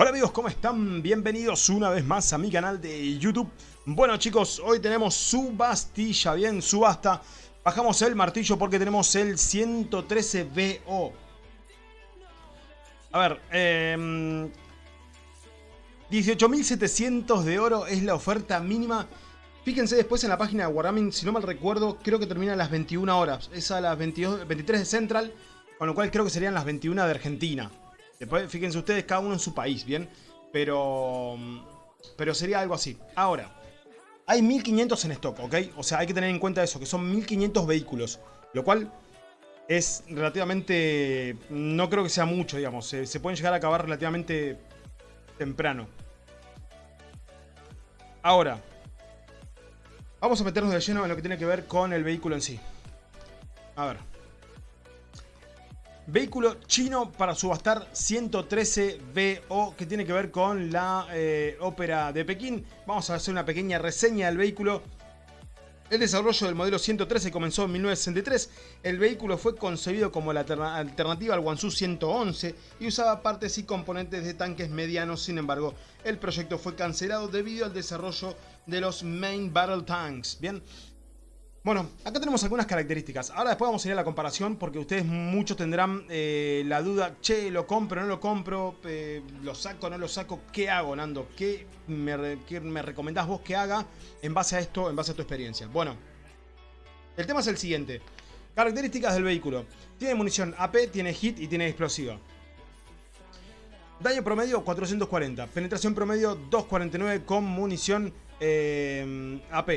Hola amigos, ¿cómo están? Bienvenidos una vez más a mi canal de YouTube. Bueno chicos, hoy tenemos subastilla, bien, subasta. Bajamos el martillo porque tenemos el 113BO. A ver, eh, 18.700 de oro es la oferta mínima. Fíjense después en la página de Wargaming, si no mal recuerdo, creo que termina a las 21 horas. Es a las 22, 23 de Central, con lo cual creo que serían las 21 de Argentina. Después, fíjense ustedes, cada uno en su país, ¿bien? Pero, pero sería algo así. Ahora, hay 1500 en stock, ¿ok? O sea, hay que tener en cuenta eso, que son 1500 vehículos. Lo cual es relativamente... No creo que sea mucho, digamos. Se pueden llegar a acabar relativamente temprano. Ahora, vamos a meternos de lleno en lo que tiene que ver con el vehículo en sí. A ver. Vehículo chino para subastar 113BO que tiene que ver con la eh, ópera de Pekín. Vamos a hacer una pequeña reseña del vehículo. El desarrollo del modelo 113 comenzó en 1963. El vehículo fue concebido como la alternativa al Wansu 111 y usaba partes y componentes de tanques medianos. Sin embargo, el proyecto fue cancelado debido al desarrollo de los Main Battle Tanks. Bien, bueno, acá tenemos algunas características. Ahora después vamos a ir a la comparación porque ustedes muchos tendrán eh, la duda, che, ¿lo compro no lo compro? Eh, ¿Lo saco no lo saco? ¿Qué hago, Nando? ¿Qué me, me recomendás vos que haga en base a esto, en base a tu experiencia? Bueno, el tema es el siguiente. Características del vehículo. Tiene munición AP, tiene hit y tiene explosiva. Daño promedio 440. Penetración promedio 249 con munición eh, AP.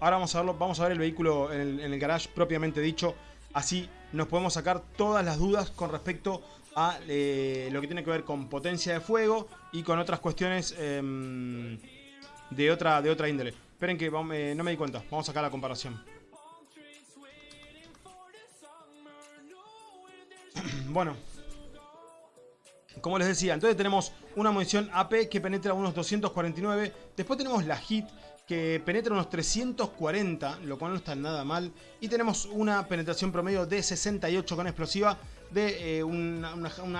Ahora vamos a, verlo, vamos a ver el vehículo en el, garage propiamente dicho. Así nos podemos sacar todas las dudas con respecto a eh, lo que tiene que ver con potencia de fuego y con otras cuestiones em, de, otra, de otra índole. Esperen que eh, no me di cuenta. Vamos a sacar la comparación. bueno. Como les decía, entonces tenemos una munición AP que penetra unos 249. Después tenemos la HIT que penetra unos 340, lo cual no está nada mal. Y tenemos una penetración promedio de 68 con explosiva de eh, una,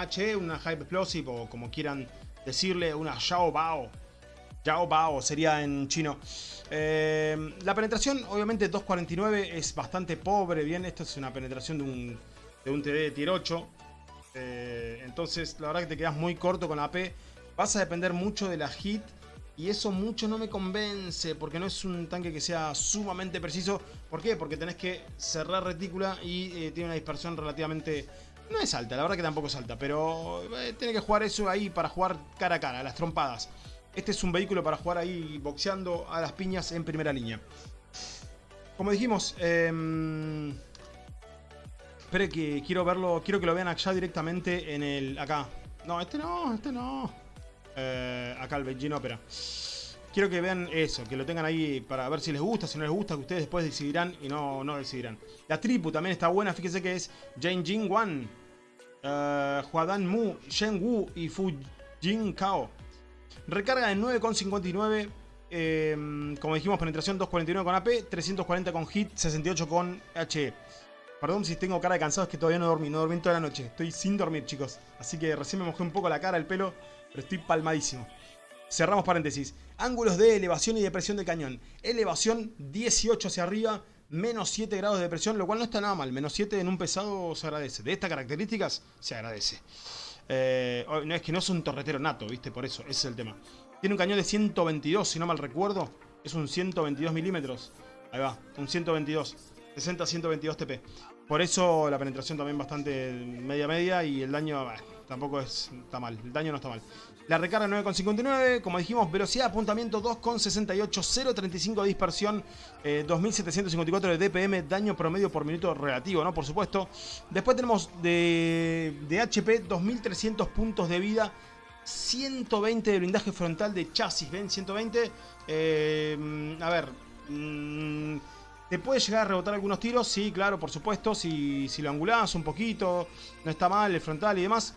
HE, una High Explosive o como quieran decirle, una Xiao Bao. Yao Bao sería en chino. Eh, la penetración, obviamente 249 es bastante pobre. Bien, esto es una penetración de un, de un TD de tier 8. Eh, entonces, la verdad que te quedas muy corto con la AP. Vas a depender mucho de la hit y eso mucho no me convence, porque no es un tanque que sea sumamente preciso. ¿Por qué? Porque tenés que cerrar retícula y eh, tiene una dispersión relativamente... No es alta, la verdad que tampoco es alta, pero eh, tiene que jugar eso ahí para jugar cara a cara, las trompadas. Este es un vehículo para jugar ahí boxeando a las piñas en primera línea. Como dijimos, eh, que quiero verlo, quiero que lo vean allá directamente en el... acá. No, este no, este no. Eh, acá el Beijing Opera. Quiero que vean eso, que lo tengan ahí para ver si les gusta, si no les gusta, que ustedes después decidirán y no, no decidirán. La tripu también está buena, fíjense que es Jane Jing Wan, uh, Huadan Mu, Shen Wu y Fu Jing Kao. Recarga en 9,59, eh, como dijimos, penetración 249 con AP, 340 con hit, 68 con HE. Perdón si tengo cara de cansado, es que todavía no dormí, no dormí toda la noche. Estoy sin dormir, chicos. Así que recién me mojé un poco la cara, el pelo pero estoy palmadísimo. Cerramos paréntesis. Ángulos de elevación y depresión del cañón. Elevación 18 hacia arriba, menos 7 grados de depresión, lo cual no está nada mal. Menos 7 en un pesado se agradece. De estas características, se agradece. Eh, no es que no es un torretero nato, ¿viste? Por eso, ese es el tema. Tiene un cañón de 122, si no mal recuerdo. Es un 122 milímetros. Ahí va, un 122. 60-122 TP. Por eso la penetración también bastante media-media y el daño tampoco es, está mal. El daño no está mal. La recarga 9,59, como dijimos, velocidad de apuntamiento 2,68, 0,35 de dispersión, 2.754 eh, de DPM, daño promedio por minuto relativo, ¿no? Por supuesto. Después tenemos de, de HP 2.300 puntos de vida, 120 de blindaje frontal de chasis, ¿ven? 120. Eh, a ver... Mm, ¿Te puede llegar a rebotar algunos tiros? Sí, claro, por supuesto. Si, si lo angulás un poquito, no está mal el frontal y demás.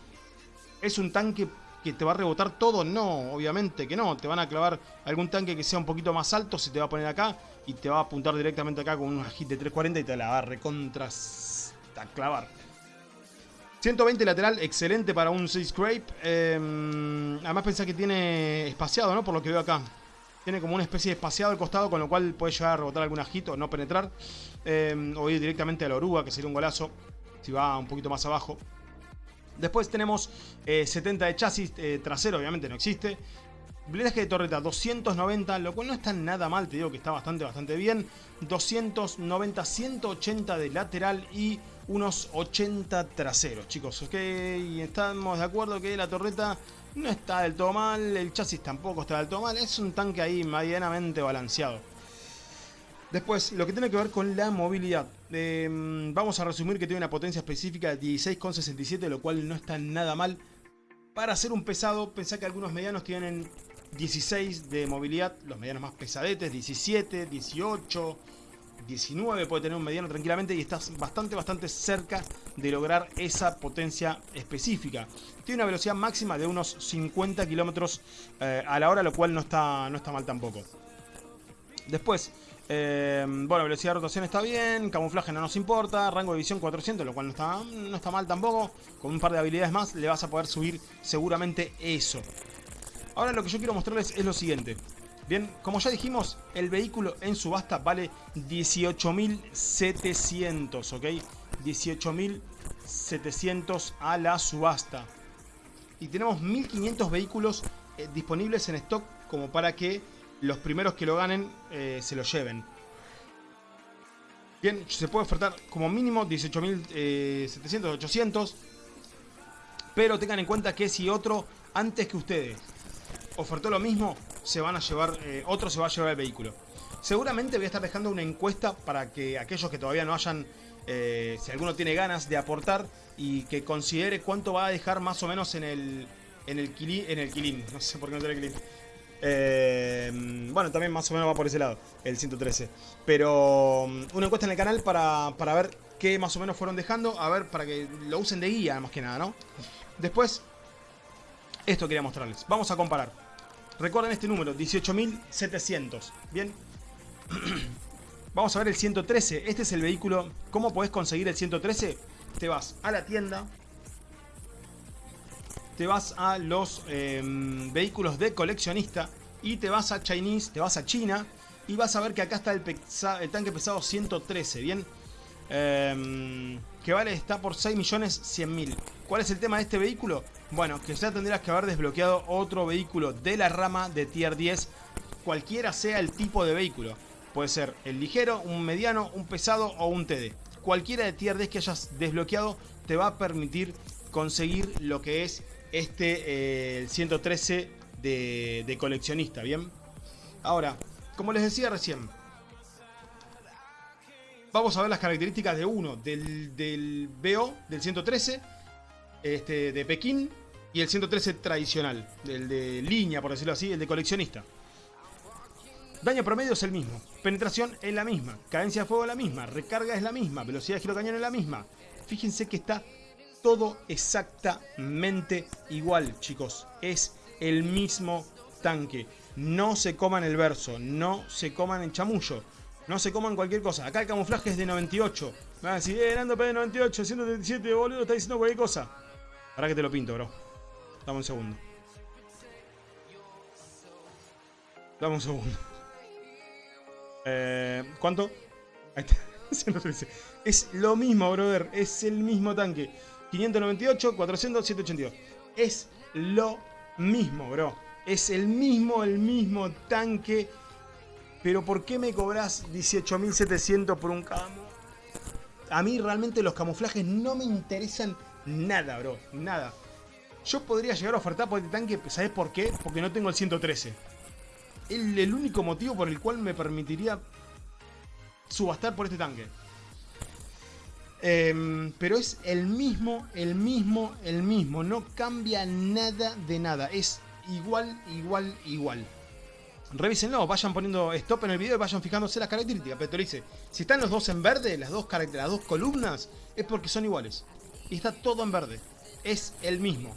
¿Es un tanque que te va a rebotar todo? No, obviamente que no. Te van a clavar algún tanque que sea un poquito más alto, se te va a poner acá y te va a apuntar directamente acá con una hit de 340 y te la va a recontra a clavar. 120 lateral, excelente para un 6 scrape. Em, además pensá que tiene espaciado, ¿no? Por lo que veo acá. Tiene como una especie de espaciado al costado, con lo cual puede llegar a rebotar algún ajito, no penetrar. Eh, o ir directamente a la oruga, que sería un golazo. Si va un poquito más abajo. Después tenemos 70 de chasis trasero, obviamente no existe. Blindaje de torreta 290, lo cual no está nada mal, te digo que está bastante, bastante bien. 290, 180 de lateral y unos 80 traseros, chicos. Ok, estamos de acuerdo que la torreta no está del todo mal, el chasis tampoco está del todo mal. Es un tanque ahí medianamente balanceado. Después, lo que tiene que ver con la movilidad. Em, vamos a resumir que tiene una potencia específica de 16,67, lo cual no está nada mal. Para hacer un pesado, pensá que algunos medianos tienen 16 de movilidad, los medianos más pesadetes, 17, 18, 19 puede tener un mediano tranquilamente y estás bastante, bastante cerca de lograr esa potencia específica. Tiene una velocidad máxima de unos 50 kilómetros eh, a la hora, lo cual no está, no está mal tampoco. Después, eh, bueno, velocidad de rotación está bien, camuflaje no nos importa, rango de visión 400, lo cual no está, no está mal tampoco. Con un par de habilidades más le vas a poder subir seguramente eso. Ahora lo que yo quiero mostrarles es lo siguiente. Bien, como ya dijimos, el vehículo en subasta vale 18.700, ¿ok? 18.700 a la subasta. Y tenemos 1.500 vehículos eh, disponibles en stock como para que los primeros que lo ganen eh, se lo lleven. Bien, se puede ofertar como mínimo 18.700, 800. Pero tengan en cuenta que si otro antes que ustedes ofertó lo mismo, se van a llevar, eh, otro se va a llevar el vehículo. Seguramente voy a estar dejando una encuesta para que aquellos que todavía no hayan, eh, si alguno tiene ganas de aportar y que considere cuánto va a dejar más o menos en el, en el, en el quilín, no sé por qué no tiene quilín. Eh, bueno, también más o menos va por ese lado, el 113. Pero mm, una encuesta en el canal para, para ver qué más o menos fueron dejando, a ver, para que lo usen de guía más que nada, ¿no? Después, esto quería mostrarles. Vamos a comparar. Recuerden este número, 18.700. Bien. Vamos a ver el 113. Este es el vehículo. ¿Cómo podés conseguir el 113? Te vas a la tienda. Te vas a los em, vehículos de coleccionista. Y te vas a Chinese, te vas a China. Y vas a ver que acá está el, tanque pesado 113. Bien. Eh, que vale, está por 6.100.000. ¿Cuál es el tema de este vehículo? Bueno, que ya tendrías que haber desbloqueado otro vehículo de la rama de tier 10, cualquiera sea el tipo de vehículo. Puede ser el ligero, un mediano, un pesado o un TD. Cualquiera de tier 10 que hayas desbloqueado te va a permitir conseguir lo que es este 113 eh, de, de coleccionista, ¿bien? Ahora, como les decía recién, vamos a ver las características de uno, del, del BO, del 113, este, de Pekín, y el 113 tradicional, el de línea, por decirlo así, el de coleccionista. Daño promedio es el mismo, penetración es la misma, cadencia de fuego es la misma, recarga es la misma, velocidad de giro cañón es la misma. Fíjense que está todo exactamente igual, chicos. Es el mismo tanque. No se coman el verso, no se coman el chamullo. No se coman cualquier cosa. Acá el camuflaje es de 98. Me van a decir, eh, Nando P de 98, 137, boludo, está diciendo cualquier cosa. Ahora que te lo pinto, bro. Dame un segundo. Dame un segundo. Eh, ¿Cuánto? Ahí está. Es lo mismo, brother. Es el mismo tanque. 598, 400, 782. Es lo mismo, bro. Es el mismo, el mismo tanque pero ¿por qué me cobras 18.700 por un camo? A mí realmente los camuflajes no me interesan nada, bro. Nada. Yo podría llegar a ofertar por este tanque, ¿sabes por qué? Porque no tengo el 113. El, el único motivo por el cual me permitiría subastar por este tanque. Em, pero es el mismo, el mismo, el mismo. No cambia nada de nada. Es igual, igual, igual revísenlo, vayan poniendo stop en el video y vayan fijándose las características. Pero te dice, si están los dos en verde, las dos, las dos columnas, es porque son iguales. Y está todo en verde. Es el mismo.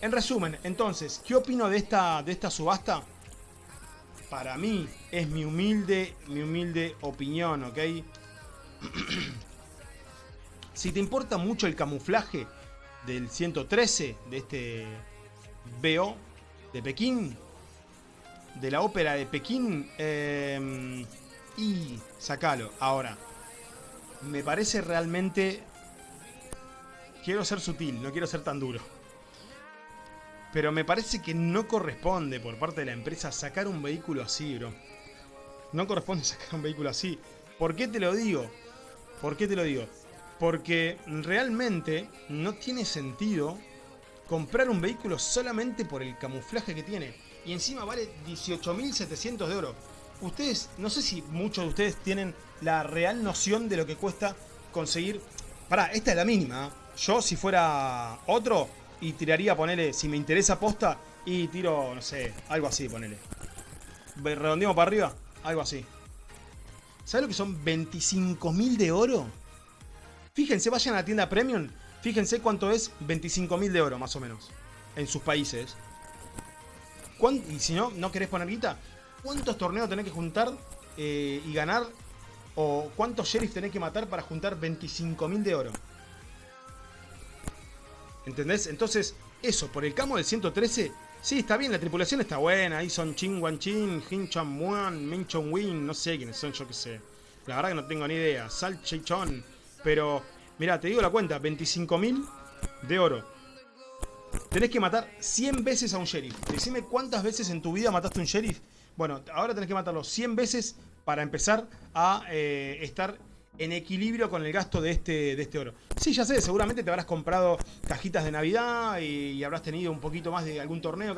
En resumen, entonces, ¿qué opino de esta, de esta subasta? Para mí, es mi humilde, mi humilde opinión, ¿ok? si te importa mucho el camuflaje del 113, de este BO de Pekín, de la ópera de Pekín, em, y sacalo. Ahora, me parece realmente... Quiero ser sutil, no quiero ser tan duro. Pero me parece que no corresponde por parte de la empresa sacar un vehículo así, bro. No corresponde sacar un vehículo así. ¿Por qué te lo digo? ¿Por qué te lo digo? Porque realmente no tiene sentido comprar un vehículo solamente por el camuflaje que tiene. Y encima vale 18.700 de oro. Ustedes, no sé si muchos de ustedes tienen la real noción de lo que cuesta conseguir... Pará, esta es la mínima. Yo si fuera otro y tiraría, ponele, si me interesa posta, y tiro, no sé, algo así, ponele. Redondeamos para arriba, algo así. ¿Sabes lo que son 25.000 de oro? Fíjense, vayan a la tienda Premium. Fíjense cuánto es 25.000 de oro, más o menos. En sus países. Y si no, no querés poner guita. ¿Cuántos torneos tenés que juntar eh, y ganar? ¿O cuántos sheriffs tenés que matar para juntar 25.000 de oro? ¿Entendés? Entonces, eso, por el camo del 113, sí, está bien, la tripulación está buena. Ahí son Ching Wan Chin, Hin Chan Muan, Min Chong Win, no sé quiénes son, yo qué sé. La verdad que no tengo ni idea. Sal Chon. Pero, mira, te digo la cuenta, 25.000 de oro. Tenés que matar 100 veces a un sheriff. Decime cuántas veces en tu vida mataste a un sheriff. Bueno, ahora tenés que matarlo 100 veces para empezar a eh, estar en equilibrio con el gasto de este, de este oro. Sí, ya sé, seguramente te habrás comprado cajitas de Navidad y, habrás tenido un poquito más de algún torneo.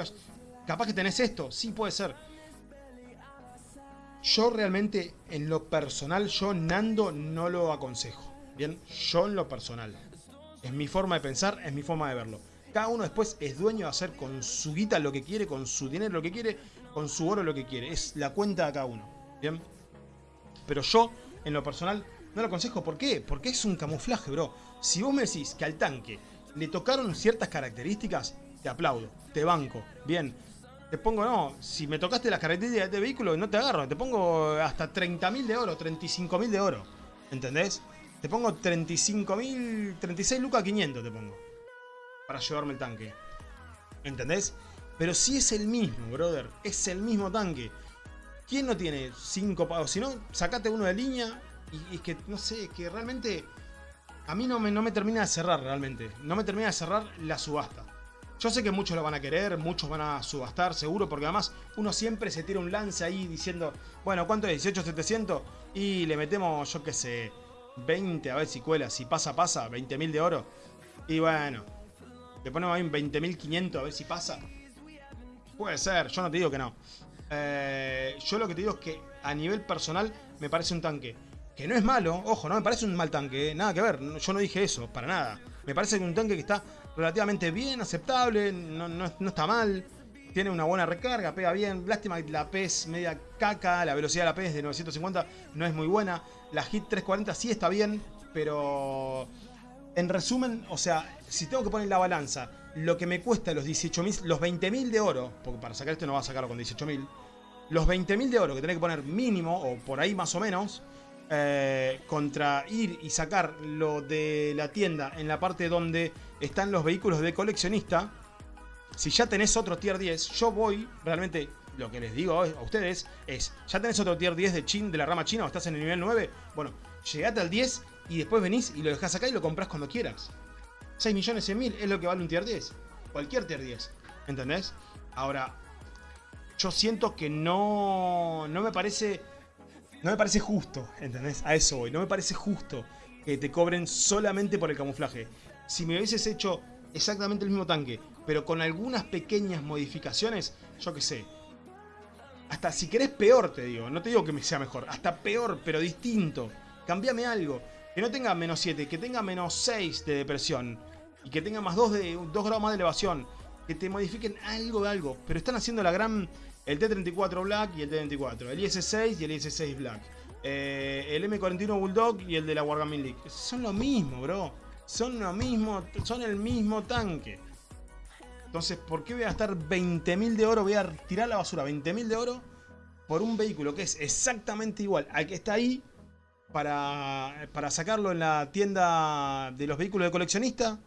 Capaz que tenés esto, sí puede ser. Yo realmente, en lo personal, yo Nando no lo aconsejo. Bien, yo en lo personal. Es mi forma de pensar, es mi forma de verlo. Cada uno después es dueño de hacer con su guita lo que quiere, con su dinero lo que quiere, con su oro lo que quiere. Es la cuenta de cada uno. Bien. Pero yo, en lo personal, no lo aconsejo. ¿Por qué? Porque es un camuflaje, bro. Si vos me decís que al tanque le tocaron ciertas características, te aplaudo, te banco. Bien. Te pongo, no, si me tocaste las características de este vehículo, no te agarro. Te pongo hasta 30.000 de oro, 35.000 de oro. ¿Entendés? Te pongo 35.000, 36 lucas 500 te pongo. Para llevarme el tanque. ¿Entendés? Pero si es el mismo, brother. Es el mismo tanque. ¿Quién no tiene 5 pagos? Si no, sacate uno de línea. Y, es que, no sé, que realmente... A mí no me, no me termina de cerrar realmente. No me termina de cerrar la subasta. Yo sé que muchos lo van a querer, muchos van a subastar seguro, porque además uno siempre se tira un lance ahí diciendo, bueno, ¿cuánto es? ¿18,700? Y le metemos, yo qué sé, 20 a ver si cuela, si pasa, pasa, 20.000 de oro. Y bueno, le ponemos ahí un 20.500 a ver si pasa. Puede ser, yo no te digo que no. Eh, yo lo que te digo es que a nivel personal me parece un tanque. Que no es malo, ojo, no me parece un mal tanque, eh, nada que ver, yo no dije eso, para nada. Me parece que un tanque que está relativamente bien, aceptable, no, no, no está mal. Tiene una buena recarga, pega bien. Lástima la P es media caca, la velocidad de la P es de 950, no es muy buena. La Hit 340 sí está bien, pero en resumen, o sea, si tengo que poner la balanza, lo que me cuesta los 18.000, los 20.000 de oro, porque para sacar esto no va a sacarlo con 18.000, los 20.000 de oro que tenés que poner mínimo, o por ahí más o menos, eh, contra ir y sacar lo de la tienda en la parte donde están los vehículos de coleccionista, si ya tenés otro tier 10, yo voy realmente lo que les digo a ustedes es, ¿ya tenés otro tier 10 de, chin, de la rama china o estás en el nivel 9? Bueno, llegate al 10 y después venís y lo dejás acá y lo compras cuando quieras. 6 millones 100 mil es lo que vale un tier 10. Cualquier tier 10. ¿Entendés? Ahora, yo siento que no, no me parece... No me parece justo, ¿entendés? A eso voy. No me parece justo que te cobren solamente por el camuflaje. Si me hubieses hecho exactamente el mismo tanque, pero con algunas pequeñas modificaciones, yo qué sé, hasta si querés peor, te digo. No te digo que me sea mejor. Hasta peor, pero distinto. Cambiame algo. Que no tenga menos 7, que tenga menos 6 de depresión. Y que tenga más 2, de, 2 grados más de elevación. Que te modifiquen algo de algo. Pero están haciendo la gran... El T-34 Black y el T-34. El IS-6 y el IS-6 Black. Eh, el M41 Bulldog y el de la Wargaming League. Son lo mismo, bro. Son lo mismo. Son el mismo tanque. Entonces, ¿por qué voy a gastar 20.000 de oro? Voy a tirar la basura 20.000 de oro por un vehículo que es exactamente igual al que está ahí para, para sacarlo en la tienda de los vehículos de coleccionista.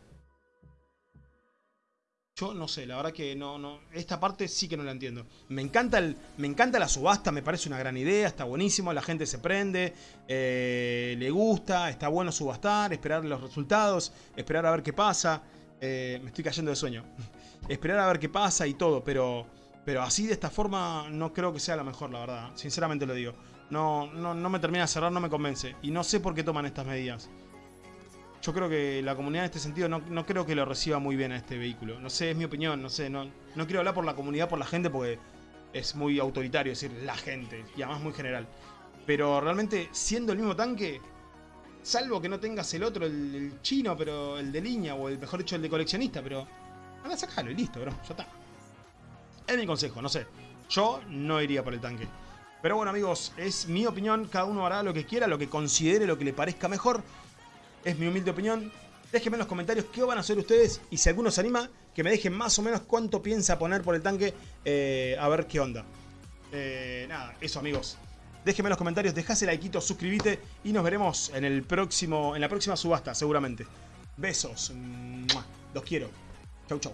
Yo no sé, la verdad que no, no. Esta parte sí que no la entiendo. Me encanta, el, me encanta la subasta, me parece una gran idea, está buenísimo, la gente se prende, eh, le gusta, está bueno subastar, esperar los resultados, esperar a ver qué pasa. Eh, me estoy cayendo de sueño. esperar a ver qué pasa y todo, pero, pero así de esta forma no creo que sea la mejor, la verdad. Sinceramente lo digo. No, no, no me termina de cerrar, no me convence. Y no sé por qué toman estas medidas. Yo creo que la comunidad en este sentido no, no, creo que lo reciba muy bien a este vehículo. No sé, es mi opinión, no sé, no, no quiero hablar por la comunidad, por la gente, porque es muy autoritario decir la gente, y además muy general. Pero realmente, siendo el mismo tanque, salvo que no tengas el otro, el, chino, pero el de línea, o el mejor dicho, el de coleccionista, pero anda a sacarlo y listo, bro, ya está. Es mi consejo, no sé. Yo no iría por el tanque. Pero bueno amigos, es mi opinión, cada uno hará lo que quiera, lo que considere, lo que le parezca mejor es mi humilde opinión. Déjenme en los comentarios qué van a hacer ustedes y si alguno se anima, que me dejen más o menos cuánto piensa poner por el tanque, eh, a ver qué onda. Eh, nada, eso amigos. Déjenme en los comentarios, dejase like, suscríbete y nos veremos en, el próximo, en la próxima subasta seguramente. Besos. Los quiero. Chau, chau.